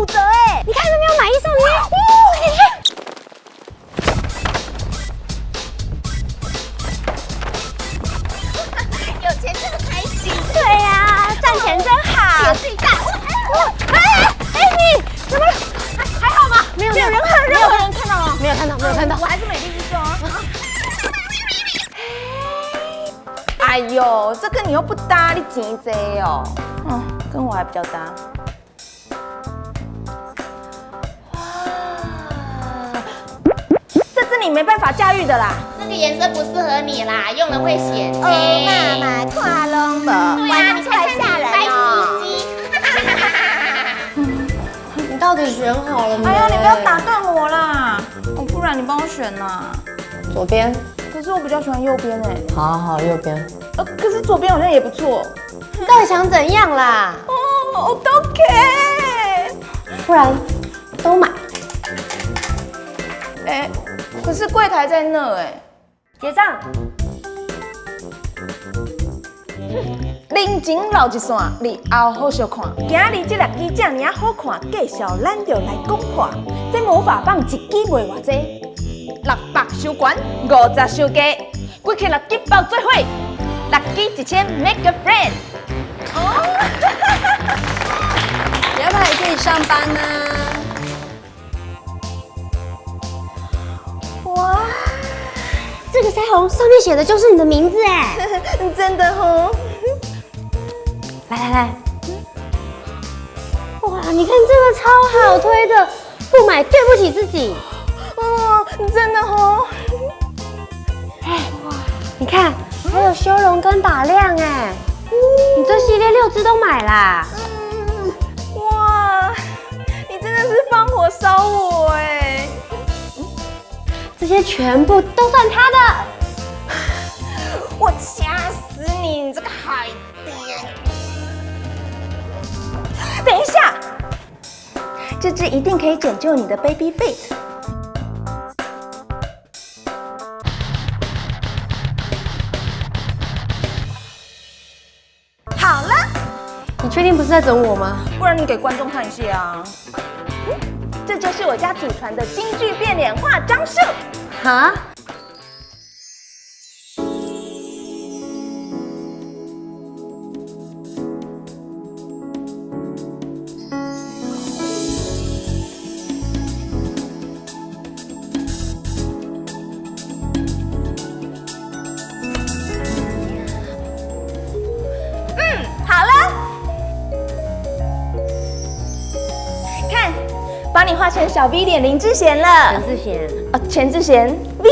五折哎！你看有没有买一送一？有钱这么开心，对呀，赚钱真好。有自己带。哎哎，你怎么还好吗？没有没有人看，没有任何人看到吗？没有看到没有看到我？还是美丽之中啊。哎呦，这跟你又不搭，你钱这哦。嗯，跟我还比较搭。你没办法驾驭的啦。那个颜色不适合你啦，用了会显哦黑。妈妈，跨龙的，对啊，你看看你吓人白哦。你到底选好了没？哎呀，你不要打断我啦，哦，不然你帮我选呐。左边。可是我比较喜欢右边哎，好好好，右边。呃，可是左边好像也不错。你到底想怎样啦？哦，我都 OK。不然都买。哎，可是柜台在那哎。结账。人情留一线，日后好小看。今日这六支这尔好看，介绍咱就来讲看。这魔法棒一支卖偌济？六百收关，五十收价，贵起六支包最伙，六支一千 make a friend。哦，你 要不要来这里上班呢？哇，这个腮红上面写的就是你的名字哎！真的哦。来来来，哇，你看这个超好推的，不买对不起自己。哦，真的哦。你看，还有修容跟打亮哎，你这系列六支都买啦。些全部都算他的。我掐死你，你这个海淀！等一下，这只一定可以拯救你的 baby face。好了，你确定不是在整我吗？不然你给观众看一下啊。嗯这就是我家祖传的京剧变脸化妆术。Huh? 帮你画成小 V 脸林志贤了。陈志贤，哦，全志贤。V